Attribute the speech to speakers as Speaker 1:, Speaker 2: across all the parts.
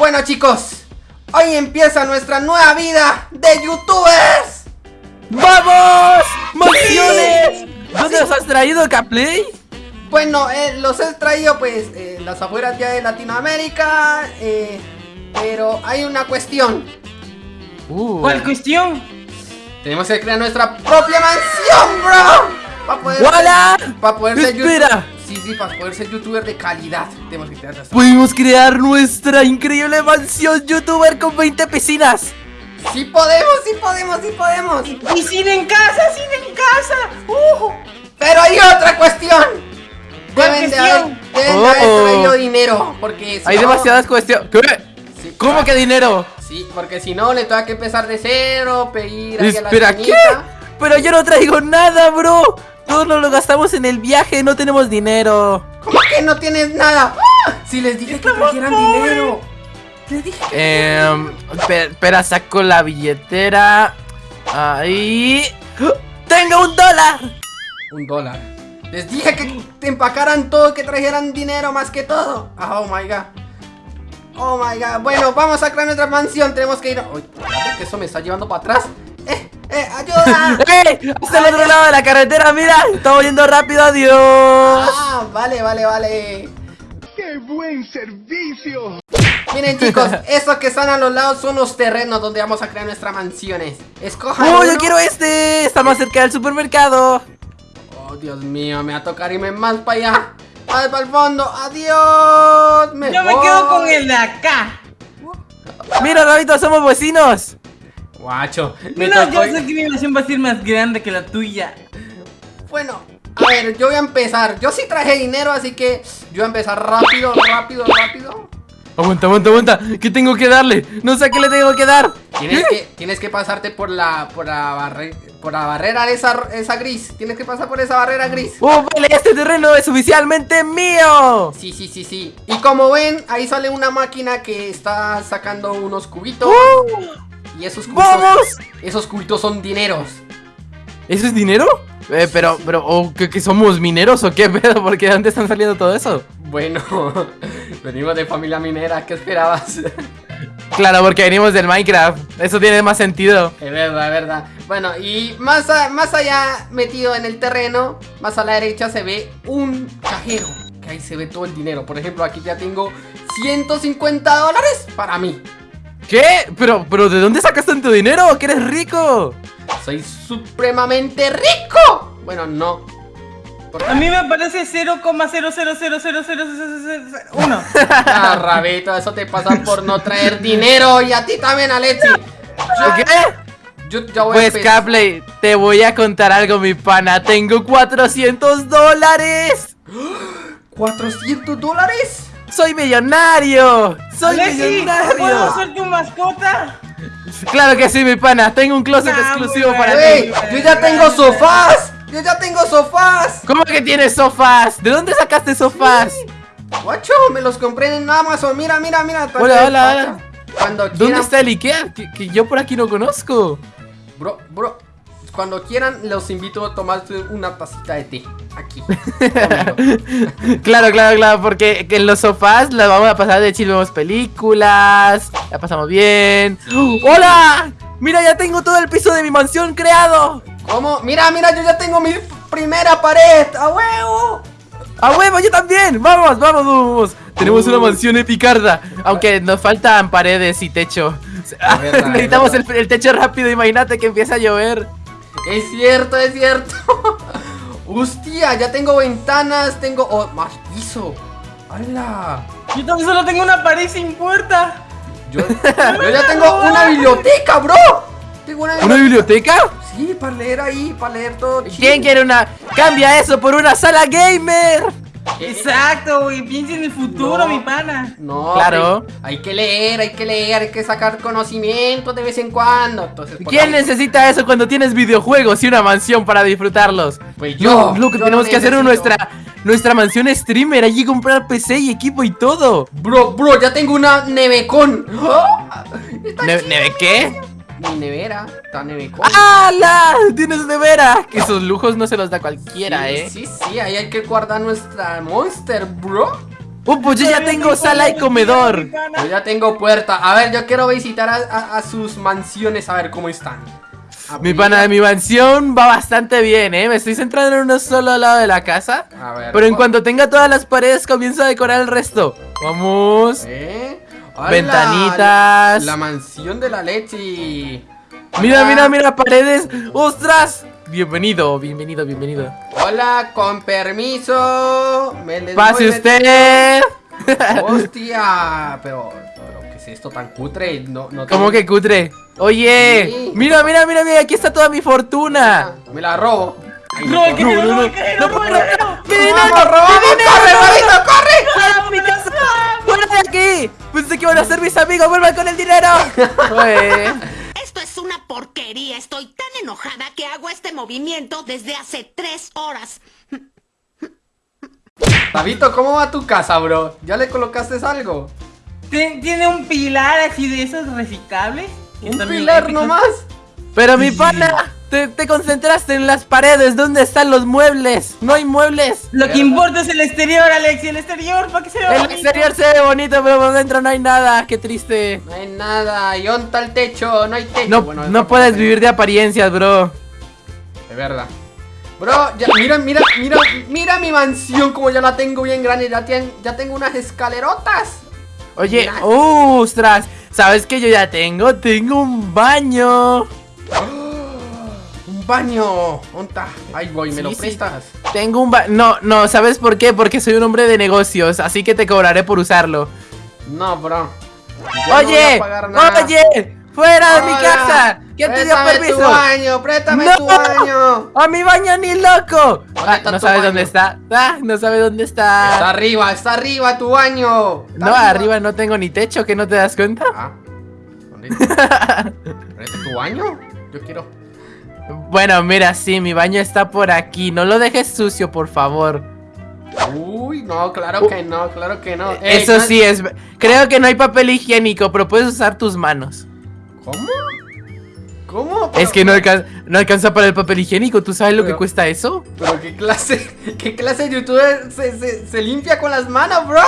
Speaker 1: Bueno chicos, hoy empieza nuestra nueva vida de youtubers.
Speaker 2: ¡Vamos! ¡Mansiones! ¿Dónde los has traído, Caplay?
Speaker 1: Bueno, eh, los he traído pues en las afueras ya de Latinoamérica, eh, pero hay una cuestión.
Speaker 2: Uh.
Speaker 3: ¿Cuál cuestión?
Speaker 1: Tenemos que crear nuestra propia mansión, bro. Para poder
Speaker 2: ¡Wala!
Speaker 1: Para poder ser
Speaker 2: ¡Espera!
Speaker 1: youtuber. Sí, sí, para poder ser youtuber de calidad. Tenemos que crear nuestra-
Speaker 2: Pudimos crear nuestra increíble mansión youtuber con 20 piscinas.
Speaker 1: Sí podemos, sí podemos, sí podemos.
Speaker 3: ¡Y cine en casa, cine en casa! ¡Uh!
Speaker 1: Pero hay otra cuestión.
Speaker 3: ¿Cuál
Speaker 1: Deben de haber, de
Speaker 2: Oh.
Speaker 1: traído dinero. Porque si
Speaker 2: Hay
Speaker 1: no-
Speaker 2: demasiadas cuestiones. ¿Qué?
Speaker 1: Sí,
Speaker 2: ¿Cómo que dinero?
Speaker 1: Sí, porque si no le tengo que empezar de cero, pedir ahí a la
Speaker 2: Espera, ¿qué? Pero yo no traigo nada, bro. Todos nos lo gastamos en el viaje, no tenemos dinero.
Speaker 1: ¿Cómo que no tienes nada? ¡Ah! Si les dije que trajeran dinero. Les dije que
Speaker 2: Eh, espera, saco la billetera. Ahí. ¡Tengo un dólar!
Speaker 1: Un dólar. Les dije que te empacaran todo, que trajeran dinero más que todo. Ah, Oh my god. Oh my god. Bueno, vamos a crear nuestra mansión. Tenemos que ir. Uy, que eso me está llevando para atrás. ¡Eh! ¡Ayuda!
Speaker 2: ¡Eh! Hasta el otro lado de la carretera, mira. Estamos yendo rápido, adiós.
Speaker 1: ah, vale, vale, vale.
Speaker 4: ¡Qué buen servicio!
Speaker 1: Miren, chicos, esos que están a los lados son los terrenos donde vamos a crear nuestras mansiones. Escojan.
Speaker 2: ¡Oh, yo
Speaker 1: uno.
Speaker 2: quiero este! Está más cerca del supermercado.
Speaker 1: Oh, Dios mío, me va a tocar irme más para allá. Más para el fondo. Adiós. Me
Speaker 3: Yo me quedo con el de acá.
Speaker 2: Mira, Rabito, somos vecinos.
Speaker 1: Guacho, me
Speaker 3: No,
Speaker 1: tocó.
Speaker 3: yo sé que mi nación va a ser más grande que la tuya.
Speaker 1: Bueno, a ver, yo voy a empezar. Yo sí traje dinero, así que yo voy a empezar rápido, rápido, rápido.
Speaker 2: Aguanta, aguanta, aguanta. ¿Qué tengo que darle? No sé a qué le tengo que dar.
Speaker 1: Tienes que, tienes que pasarte por la, por la, barre- por la barrera esa, esa gris. Tienes que pasar por esa barrera gris.
Speaker 2: ¡Oh, vale! Este terreno es oficialmente mío.
Speaker 1: Sí, sí, sí, sí. Y como ven, ahí sale una máquina que está sacando unos cubitos.
Speaker 2: ¡Uh!
Speaker 1: Y esos cubitos.
Speaker 2: ¡Vamos!
Speaker 1: Esos cubitos son dineros.
Speaker 2: ¿Eso es dinero? Eh, pero, pero, oh, ¿qué, qué somos mineros o qué pedo? ¿Por qué de dónde están saliendo todo eso?
Speaker 1: Bueno, venimos de familia minera, ¿qué esperabas?
Speaker 2: Claro, porque venimos del Minecraft. Eso tiene más sentido.
Speaker 1: Es verdad, es verdad. Bueno, y más, a- más allá, metido en el terreno, más a la derecha se ve un cajero. Que ahí se ve todo el dinero. Por ejemplo, aquí ya tengo 150 dólares para mí.
Speaker 2: ¿Qué? Pero, pero, ¿de dónde sacas tanto dinero? ¡Que eres rico!
Speaker 1: Soy supremamente rico. Bueno, no.
Speaker 3: A mí me parece 0,000000001.
Speaker 1: Ah, Rabito, eso te pasa por no traer dinero. Y a ti también, Alexi.
Speaker 2: ¿Qué?
Speaker 1: Yo ya voy a
Speaker 2: Pues. Capley, te voy a contar algo, mi pana. Tengo 400 dólares.
Speaker 1: ¿400 dólares?
Speaker 2: ¡Soy millonario! ¡Soy
Speaker 3: Alexi, ¿puedo
Speaker 2: millonario!
Speaker 3: ser tu mascota?
Speaker 2: Claro que sí, mi pana. Tengo un closet exclusivo para ti.
Speaker 1: ¡Ey! ¡Yo ya tengo sofás! ¡Yo ya tengo sofás!
Speaker 2: ¿Cómo que tienes sofás? ¿De dónde sacaste sofás?
Speaker 1: Guacho, me los compré en Amazon. Mira, mira, mira.
Speaker 2: Hola, hola, hola.
Speaker 1: Cuando
Speaker 2: ¿Dónde
Speaker 1: quieran,
Speaker 2: está el Ikea? Que, que yo por aquí no conozco.
Speaker 1: Bro, bro. Cuando quieran, los invito a tomarse una tacita de té. Aquí.
Speaker 2: Claro, claro, claro, porque que en los sofás la vamos a pasar de chill, vemos películas, la pasamos bien. ¡Hola! Mira, ya tengo todo el piso de mi mansión creado.
Speaker 1: ¿Cómo? Mira, mira, yo ya tengo mi primera pared. ¡A huevo!
Speaker 2: ¡A huevo, yo también! ¡Vamos, vamos, vamos! Tenemos una mansión epicarda, aunque nos faltan paredes y techo.
Speaker 1: verdad,
Speaker 2: Necesitamos
Speaker 1: es
Speaker 2: el, el techo rápido, imagínate que empieza a llover.
Speaker 1: Es cierto, es cierto. Hostia, ya tengo ventanas, tengo. Oh, más piso. ¡Hala!
Speaker 3: Yo también solo tengo una pared sin puerta.
Speaker 1: Yo, yo ya tengo una biblioteca, bro. Tengo una
Speaker 2: ¿Una
Speaker 1: biblioteca. Sí, para leer ahí, para leer todo. chill.
Speaker 2: ¿Quién quiere una? ¡Cambia eso por una sala gamer!
Speaker 3: Exacto, güey. Piensa en el futuro,
Speaker 1: No.
Speaker 3: mi pana.
Speaker 1: No,
Speaker 2: Claro.
Speaker 1: hay, hay que leer, hay que leer, hay que sacar conocimiento de vez en cuando. Entonces,
Speaker 2: ¿Quién necesita eso cuando tienes videojuegos y una mansión para disfrutarlos?
Speaker 1: Pues yo,
Speaker 2: No, lo que
Speaker 1: yo
Speaker 2: tenemos que hacer es nuestra nuestra mansión streamer, allí comprar PC y equipo y todo.
Speaker 1: Bro, bro, ya tengo una nevecón. Está
Speaker 2: Ne-
Speaker 1: chida.
Speaker 2: ¿Neve qué?
Speaker 1: Mi nevera, está nevecón.
Speaker 2: ¡Hala! Tienes nevera. Que esos lujos no se los da cualquiera,
Speaker 1: sí,
Speaker 2: ¿eh?
Speaker 1: Sí, sí, ahí hay que guardar nuestra monster, bro.
Speaker 2: Uh, pues yo ya tengo sala y comedor.
Speaker 1: Yo ya tengo puerta. A ver, yo quiero visitar a, a- a sus mansiones a ver cómo están.
Speaker 2: Mi pana, mi mansión va bastante bien, ¿eh? Me estoy centrando en uno solo lado de la casa.
Speaker 1: A ver.
Speaker 2: Pero en cuanto tenga todas las paredes, comienzo a decorar el resto. Vamos.
Speaker 1: ¿Eh?
Speaker 2: Ventanitas.
Speaker 1: La, la mansión de la leche.
Speaker 2: Mira,
Speaker 1: Hola.
Speaker 2: mira, mira, paredes. ¡Ostras! Bienvenido, bienvenido, bienvenido.
Speaker 1: Hola, con permiso. Me les
Speaker 2: Pase
Speaker 1: voy a-
Speaker 2: usted.
Speaker 1: Hostia, pero, pero ¿qué es esto tan cutre? No, no
Speaker 2: ¿Cómo
Speaker 1: tengo-
Speaker 2: que cutre? Oye,
Speaker 1: Sí.
Speaker 2: mira, mira, mira, mira, aquí está toda mi fortuna.
Speaker 1: Me la robo. Ay,
Speaker 3: No, el que
Speaker 2: No,
Speaker 3: te
Speaker 2: no,
Speaker 3: lo
Speaker 2: no,
Speaker 3: robe, que
Speaker 2: no,
Speaker 3: lo
Speaker 2: no,
Speaker 3: robe,
Speaker 2: no.
Speaker 3: que lo-
Speaker 2: ¡Mi dinero!
Speaker 1: ¡Vamos, robamos!
Speaker 2: ¡Mi dinero!
Speaker 1: ¡Corre, Rabito, corre!
Speaker 2: ¡Fuera de mi casa! ¡Fuera de aquí! Pensé que iban a ser mis amigos, vuelvan con el dinero.
Speaker 5: Esto es una porquería. Estoy tan enojada que hago este movimiento desde hace tres horas.
Speaker 1: Rabito, ¿cómo va tu casa, bro? ¿Ya le colocaste algo?
Speaker 3: Tien- Tiene un pilar así de esos reciclables.
Speaker 1: ¿Un pilar nomás?
Speaker 2: Pero mi pana, te, te concentraste en las paredes. ¿Dónde están los muebles? No hay muebles.
Speaker 3: Lo que importa es el exterior, Alex, el exterior, para que se vea
Speaker 2: El
Speaker 3: bonito.
Speaker 2: exterior se ve bonito, pero por dentro no hay nada. Qué triste.
Speaker 1: No hay nada. ¿Y está el techo? No hay techo.
Speaker 2: No,
Speaker 1: Bueno,
Speaker 2: no
Speaker 1: eso
Speaker 2: puedes vivir de apariencias, bro.
Speaker 1: De verdad. Bro, ya, mira, mira, mira, mira mi mansión como ya la tengo bien grande. Ya, tengo unas escalerotas.
Speaker 2: Oye, ostras, ¿sabes qué yo ya tengo? Tengo un baño.
Speaker 1: Un baño. ¿Dónde está? Ahí voy, ¿me
Speaker 2: Sí,
Speaker 1: lo
Speaker 2: sí.
Speaker 1: prestas?
Speaker 2: Tengo un ba... No, no, ¿sabes por qué? Porque soy un hombre de negocios, así que te cobraré por usarlo.
Speaker 1: No, bro. Yo
Speaker 2: oye, oye, fuera de mi casa. ¿Quién te dio permiso?
Speaker 1: tu baño, préstame
Speaker 2: ¡No!
Speaker 1: tu baño.
Speaker 2: ¡A mi baño ni loco! Ah, no sabes
Speaker 1: baño?
Speaker 2: dónde está. Ah, no sabes dónde
Speaker 1: Está
Speaker 2: está.
Speaker 1: arriba, está arriba tu baño. Está
Speaker 2: No, arriba no tengo ni techo, ¿que no te das cuenta?
Speaker 1: Ah, ¿dónde tu baño? Yo quiero.
Speaker 2: Bueno, mira, sí, mi baño está por aquí. No lo dejes sucio, por favor.
Speaker 1: Uy, no, claro que no, claro que no. Ey,
Speaker 2: Eso
Speaker 1: no-
Speaker 2: sí es. Creo que no hay papel higiénico, pero puedes usar tus manos.
Speaker 1: ¿Cómo? ¿Cómo?
Speaker 2: Es que no, alcan- no alcanza para el papel higiénico. ¿Tú sabes lo que cuesta eso?
Speaker 1: Pero qué clase, qué clase de youtuber se, se, se limpia con las manos, bro.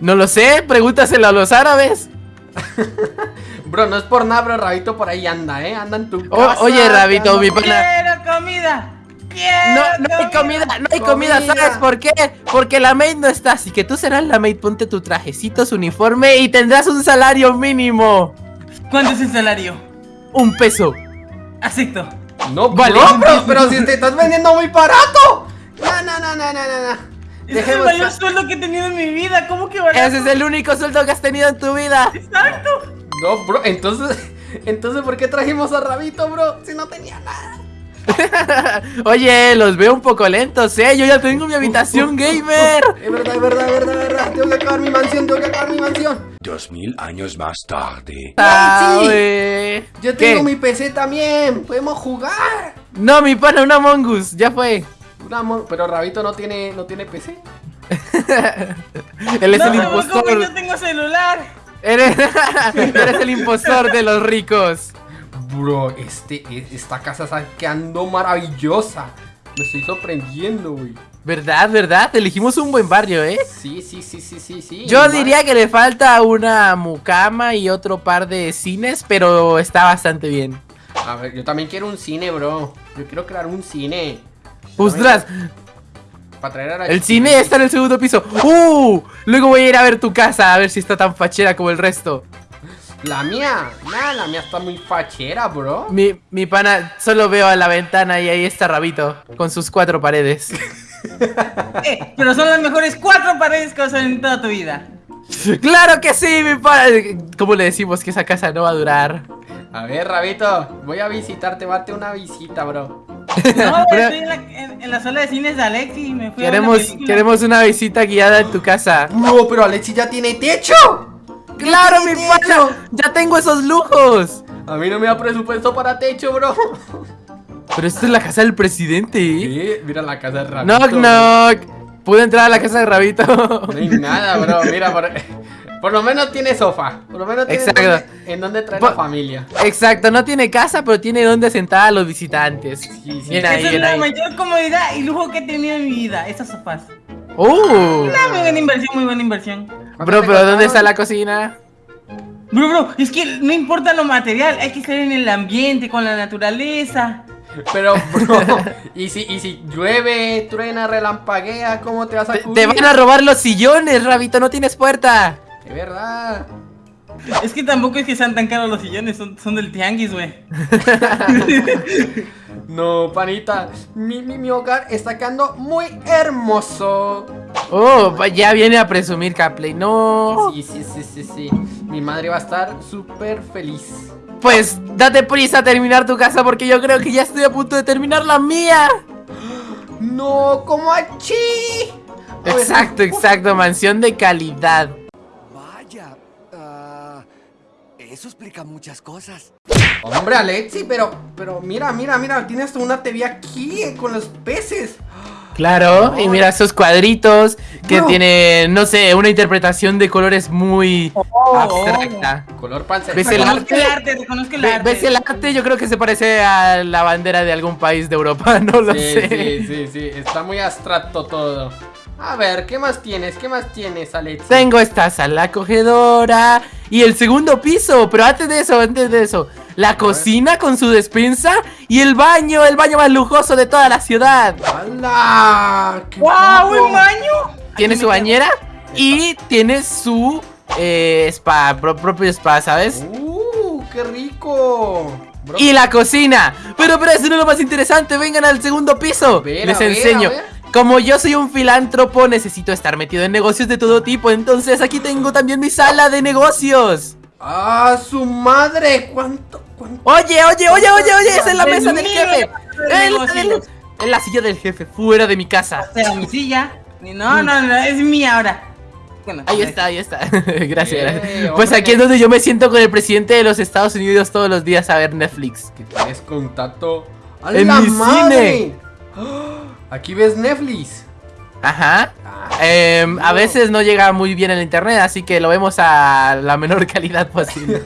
Speaker 2: No lo sé, pregúntaselo a los árabes.
Speaker 1: Bro, no es por nada, pero Rabito por ahí anda, ¿eh? Anda en tu casa.
Speaker 2: oye, Rabito, mi pana.
Speaker 3: Quiero comida. Quiero
Speaker 2: No, no hay comida, no hay comida,
Speaker 1: Comida.
Speaker 2: ¿sabes por qué? Porque la maid no está, así que tú serás la maid, ponte tu trajecito, su uniforme y tendrás un salario mínimo.
Speaker 3: ¿Cuánto es el salario?
Speaker 2: Un peso.
Speaker 3: Acepto.
Speaker 1: No,
Speaker 2: Vale.
Speaker 1: bro, pero, pero si te estás vendiendo muy barato. No, no, no, no, no, no, no.
Speaker 3: Ese es el mayor sueldo que he tenido en mi vida. ¿Cómo que barato?
Speaker 2: Ese es el único sueldo que has tenido en tu vida.
Speaker 3: Exacto.
Speaker 1: No, bro, entonces, entonces, ¿por qué trajimos a Rabito, bro? Si no tenía nada.
Speaker 2: Oye, los veo un poco lentos, ¿eh? Yo ya tengo mi habitación gamer.
Speaker 1: Es verdad, es verdad, es verdad, es verdad. Tengo que acabar mi mansión, tengo que acabar mi mansión.
Speaker 6: Dos mil años más tarde.
Speaker 2: Ah,
Speaker 1: sí. Yo
Speaker 2: ¿Qué?
Speaker 1: tengo mi PC también. Podemos jugar.
Speaker 2: No, mi pana, una mongus, ya fue.
Speaker 1: Una mo- pero Rabito no tiene, no tiene PC.
Speaker 2: Él es
Speaker 3: no
Speaker 2: el impostor.
Speaker 3: yo tengo celular.
Speaker 2: Eres, eres el impostor de los ricos.
Speaker 1: Bro, este, esta casa está quedando maravillosa. Me estoy sorprendiendo, güey.
Speaker 2: ¿Verdad, verdad? Elegimos un buen barrio, ¿eh?
Speaker 1: Sí, sí, sí, sí, sí, sí.
Speaker 2: Yo diría que le falta una mucama y otro par de cines, pero está bastante bien.
Speaker 1: A ver, yo también quiero un cine, bro. Yo quiero crear un cine.
Speaker 2: ¡Ostras!
Speaker 1: Para traer a la
Speaker 2: El cine está en el segundo piso. ¡Uh! Luego voy a ir a ver tu casa a ver si está tan fachera como el resto.
Speaker 1: La mía. Nah, la mía está muy fachera, bro.
Speaker 2: Mi, mi pana, solo veo a la ventana y ahí está Rabito, con sus cuatro paredes.
Speaker 3: Eh, pero son las mejores cuatro paredes que vas a ver en toda tu vida.
Speaker 2: ¡Claro que sí, mi pana! ¿Cómo le decimos que esa casa no va a durar?
Speaker 1: A ver, Rabito. Voy a visitarte, date una visita, bro.
Speaker 3: No,
Speaker 2: Pero-
Speaker 3: estoy en la, en- en la sala de cines de Alex y me fui a ver
Speaker 2: Queremos,
Speaker 3: una
Speaker 2: queremos visita guiada en tu casa.
Speaker 1: Bro, pero Alexi ya tiene techo.
Speaker 2: ¡Claro, mi
Speaker 1: techo?
Speaker 2: ¡Ya tengo esos lujos!
Speaker 1: A mí no me da presupuesto para techo, bro.
Speaker 2: Pero esto es la casa del presidente, ¿eh?
Speaker 1: Sí, mira la casa de Rabito.
Speaker 2: Knock, knock. ¿Puedo entrar a la casa de Rabito?
Speaker 1: No hay nada, bro. Mira, por, por lo menos tiene sofá. Por lo menos tiene
Speaker 2: Exacto.
Speaker 1: en dónde traer la familia.
Speaker 2: Exacto, no tiene casa, pero tiene donde sentar a los visitantes.
Speaker 1: sí.
Speaker 2: Bien
Speaker 3: Esa es la
Speaker 2: ahí.
Speaker 3: mayor comodidad y lujo que he tenido en mi vida, esas sofás.
Speaker 2: ¡Uh!
Speaker 3: Una muy buena inversión, muy buena inversión.
Speaker 2: Bro, pero ¿dónde está la cocina?
Speaker 3: Bro, bro, es que no importa lo material, hay que estar en el ambiente, con la naturaleza.
Speaker 1: Pero, bro, ¿y si, y si llueve, truena, relampaguea, ¿cómo te vas a
Speaker 2: Te,
Speaker 1: cubrir?
Speaker 2: te van a robar los sillones, Rabito, no tienes puerta.
Speaker 1: De verdad.
Speaker 3: Es que tampoco es que sean tan caros los sillones, son, son del tianguis, güey.
Speaker 1: No, panita, mi, mi, mi hogar está quedando muy hermoso.
Speaker 2: Oh, ya viene a presumir Capley, no.
Speaker 1: Sí, sí, sí, sí, sí. Mi madre va a estar súper feliz.
Speaker 2: Pues date prisa a terminar tu casa porque yo creo que ya estoy a punto de terminar la mía.
Speaker 1: No, como aquí.
Speaker 2: Exacto, exacto, mansión de calidad.
Speaker 7: Eso explica muchas cosas.
Speaker 1: Hombre, Alexi, pero, pero mira, mira, mira, tienes una TV aquí eh, con los peces.
Speaker 2: Claro, y mira esos cuadritos que
Speaker 1: Bro.
Speaker 2: tienen, no sé, una interpretación de colores muy abstracta.
Speaker 1: Color panza.
Speaker 2: ¿Ves el arte?
Speaker 3: el arte.
Speaker 2: ¿Ves el arte? Yo creo que se parece a la bandera de algún país de Europa, no lo
Speaker 1: Sí,
Speaker 2: sé.
Speaker 1: sí, sí, sí, está muy abstracto todo. A ver, ¿qué más tienes? ¿Qué más tienes, Alexi?
Speaker 2: Tengo esta sala acogedora y el segundo piso, pero antes de eso, antes de eso, la cocina con su despensa y el baño, el baño más lujoso de toda la ciudad.
Speaker 1: ¡Hala! ¡Qué
Speaker 3: ¡Wow! ¡Un baño!
Speaker 2: Tiene su bañera y tiene su eh, spa, pro- propio spa, ¿sabes?
Speaker 1: ¡Uh! ¡Qué rico! Bro,
Speaker 2: Y la cocina. Pero, pero eso no es lo más interesante. Vengan al segundo piso.
Speaker 1: ver, a
Speaker 2: Les
Speaker 1: ver,
Speaker 2: enseño.
Speaker 1: a ver.
Speaker 2: Como yo soy un filántropo, necesito estar metido en negocios de todo tipo. Entonces aquí tengo también mi sala de negocios.
Speaker 1: ¡Ah, su madre! ¿Cuánto? cuánto?
Speaker 2: Oye, oye, oye, oye, oye, esa es la mesa del jefe. En la, silla del jefe, fuera de mi casa.
Speaker 3: Pero mi silla. No, no, no, es mía ahora. Bueno,
Speaker 2: Ahí
Speaker 3: pues,
Speaker 2: está, ahí está. gracias,
Speaker 1: Eh,
Speaker 2: gracias. Pues
Speaker 1: hombre.
Speaker 2: aquí es donde yo me siento con el presidente de los Estados Unidos todos los días a ver Netflix.
Speaker 1: Que tienes contacto. ¡A
Speaker 2: En
Speaker 1: la
Speaker 2: mi
Speaker 1: madre!
Speaker 2: cine.
Speaker 1: Aquí ves Netflix.
Speaker 2: Ajá.
Speaker 1: Ah,
Speaker 2: Em, a veces no llega muy bien el internet, así que lo vemos a la menor calidad posible.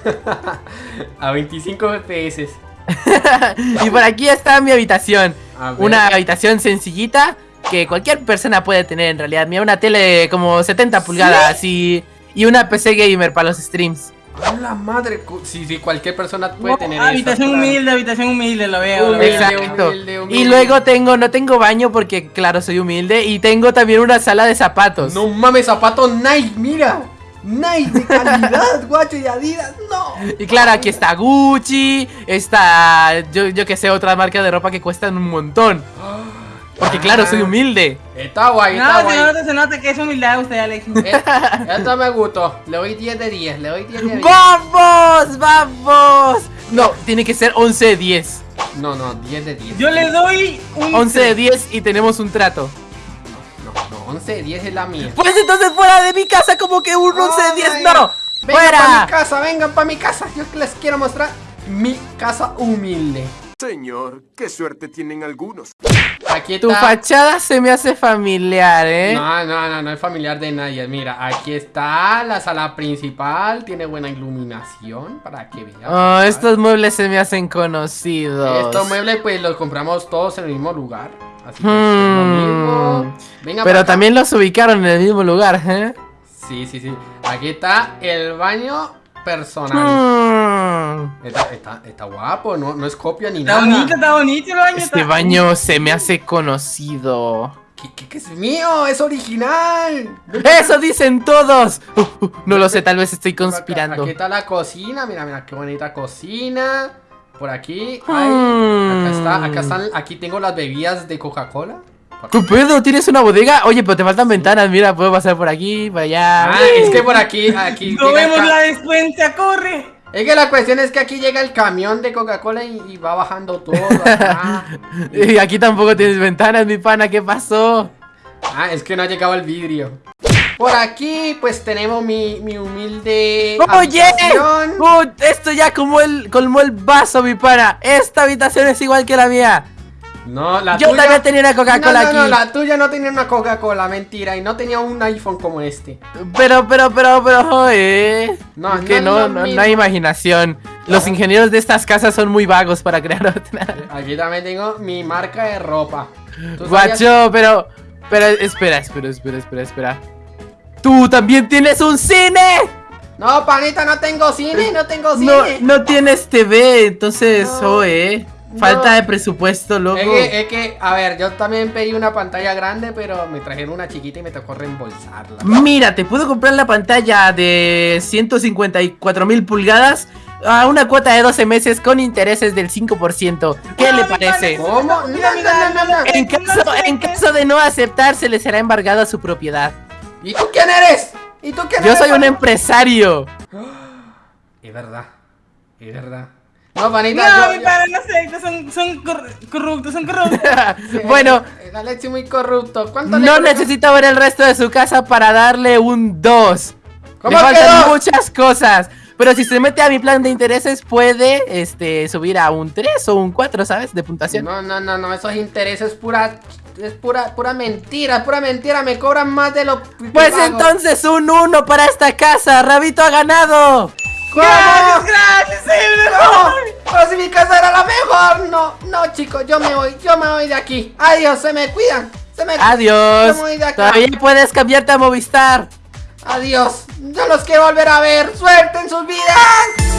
Speaker 1: a 25 FPS.
Speaker 2: y por aquí está mi habitación. Una habitación sencillita que cualquier persona puede tener en realidad. Mira, una tele como 70 pulgadas y, y una PC gamer para los streams.
Speaker 1: ¡A la madre! Sí, cualquier persona puede
Speaker 3: no,
Speaker 1: tener
Speaker 3: habitación
Speaker 1: eso, claro.
Speaker 3: humilde, habitación humilde, lo veo, lo
Speaker 1: Humilde,
Speaker 3: veo.
Speaker 2: Exacto.
Speaker 1: humilde, humilde.
Speaker 2: Y luego tengo, no tengo baño porque claro, soy humilde. Y tengo también una sala de zapatos.
Speaker 1: No mames, zapato Nike, mira. Nike de calidad, guacho y Adidas, no.
Speaker 2: Y claro, aquí está Gucci, está yo, yo que sé, otras marcas de ropa que cuestan un montón. Porque claro, soy humilde.
Speaker 1: Está guay,
Speaker 3: No,
Speaker 1: está
Speaker 3: se
Speaker 1: guay.
Speaker 3: nota, se nota que es humildad usted, Alex.
Speaker 1: Eh, Esto me gustó. Le doy 10 de 10, le doy 10 de 10.
Speaker 2: ¡Vamos! ¡Vamos! No, tiene que ser 11 de 10.
Speaker 1: No, no, 10 de 10.
Speaker 3: Yo le doy un
Speaker 2: 11 de 10 y tenemos un trato.
Speaker 1: No, no, 11 de 10 es la mía.
Speaker 2: Pues entonces fuera de mi casa como que un 11 de 10
Speaker 1: Ay,
Speaker 2: no.
Speaker 1: Vengan para
Speaker 2: ¡Fuera!
Speaker 1: mi casa, vengan para mi casa. Yo les quiero mostrar mi casa humilde.
Speaker 8: Señor, qué suerte tienen algunos.
Speaker 1: Aquí está.
Speaker 2: Tu fachada se me hace familiar, ¿eh?
Speaker 1: No, no, no, no es familiar de nadie. Mira, aquí está la sala principal. Tiene buena iluminación para que vean.
Speaker 2: Oh, estos muebles se me hacen conocidos.
Speaker 1: Estos muebles, pues los compramos todos en el mismo lugar. Así que
Speaker 2: Hmm.
Speaker 1: es lo mismo. Venga
Speaker 2: Pero
Speaker 1: acá.
Speaker 2: también los ubicaron en el mismo lugar, ¿eh?
Speaker 1: Sí, sí, sí. Aquí está el baño personal.
Speaker 2: Hmm.
Speaker 1: Está, está, está guapo, no, no es copia ni
Speaker 3: Está
Speaker 1: nada.
Speaker 3: bonito, está bonito el baño.
Speaker 2: Este
Speaker 3: está-
Speaker 2: baño se me hace conocido.
Speaker 1: ¿Qué, qué- qué es mío? ¡Es original!
Speaker 2: ¡Eso dicen todos! Uh, uh, no lo sé, tal vez estoy
Speaker 1: acá.
Speaker 2: conspirando.
Speaker 1: Aquí está la cocina, mira, mira, qué bonita cocina. Por aquí, ay, acá está, acá están, aquí tengo las bebidas de Coca-Cola.
Speaker 2: ¿Qué pedo? ¿Tienes una bodega? Oye, pero te faltan ventanas. Mira, puedo pasar por aquí, para allá.
Speaker 1: Ah, es que por aquí, aquí
Speaker 3: No vemos la descuenta, corre.
Speaker 1: Es que la cuestión es que aquí llega el camión de Coca-Cola y, y va bajando todo. acá.
Speaker 2: Y aquí tampoco tienes ventanas, mi pana. ¿Qué pasó?
Speaker 1: Ah, es que no ha llegado el vidrio. Por aquí, pues tenemos mi, mi humilde.
Speaker 2: ¡Oye!
Speaker 1: habitación.
Speaker 2: Uh, esto ya como el, colmó el vaso, mi pana. Esta habitación es igual que la mía.
Speaker 1: No, la
Speaker 2: Yo
Speaker 1: tuya.
Speaker 2: también tenía una Coca-Cola
Speaker 1: no, no, No,
Speaker 2: aquí.
Speaker 1: la tuya no tenía una Coca-Cola, mentira. Y no tenía un iPhone como este.
Speaker 2: Pero, pero, pero, pero, eh.
Speaker 1: No,
Speaker 2: es que
Speaker 1: no
Speaker 2: no, no, no hay imaginación. Los ingenieros de estas casas son muy vagos para crear otra.
Speaker 1: Aquí también tengo mi marca de ropa. ¿Tú sabías-
Speaker 2: Guacho, pero. Pero espera, espera, espera, espera, espera. ¡Tú también tienes un cine!
Speaker 1: No, panita, no tengo cine, no tengo
Speaker 2: No,
Speaker 1: cine.
Speaker 2: no tienes TV, entonces,
Speaker 1: No,
Speaker 2: oye, falta
Speaker 1: no.
Speaker 2: de presupuesto, loco.
Speaker 1: Es que, es que, a ver, yo también pedí una pantalla grande, pero me trajeron una chiquita y me tocó reembolsarla.
Speaker 2: Mira, te puedo comprar la pantalla de 154 mil pulgadas a una cuota de 12 meses con intereses del 5%. ¿Qué
Speaker 3: No,
Speaker 2: le parece?
Speaker 1: ¿Cómo? No,
Speaker 3: Mira,
Speaker 1: no,
Speaker 3: mira,
Speaker 1: no, no, no.
Speaker 2: En caso, en caso de no aceptar, se le será embargada su propiedad.
Speaker 1: ¿Y tú quién eres? ¿Y tú quién
Speaker 2: Yo
Speaker 1: eres?
Speaker 2: soy un empresario.
Speaker 1: Es verdad, es verdad. No, panita,
Speaker 3: No,
Speaker 1: yo-
Speaker 3: mi
Speaker 1: yo-
Speaker 3: pana, no sé, son, son cor- corruptos, son corruptos.
Speaker 2: bueno,
Speaker 1: El Alexi muy corrupto. ¿Cuánto le
Speaker 2: no
Speaker 1: coloca-
Speaker 2: necesito ver el resto de su casa para darle un 2. Le
Speaker 1: ¿Cómo que
Speaker 2: faltan
Speaker 1: dos?
Speaker 2: muchas cosas. Pero si se mete a mi plan de intereses, puede este, subir a un 3 o un 4, ¿sabes? De puntuación.
Speaker 1: No, no, no, no, esos intereses es pura. Es pura, pura mentira, pura mentira. Me cobran más de lo. que
Speaker 2: Pues entonces un 1 para esta casa. Rabito ha ganado.
Speaker 1: ¿Cómo?
Speaker 3: Gracias, gracias, sí,
Speaker 1: No, pero si mi casa era la mejor. No, no, chicos, yo me voy, yo me voy de aquí. Adiós, se me cuidan. Se me
Speaker 2: Adiós.
Speaker 1: Me voy de.
Speaker 2: Todavía puedes cambiarte a Movistar.
Speaker 1: Adiós. Yo los quiero volver a ver. Suerte en sus vidas.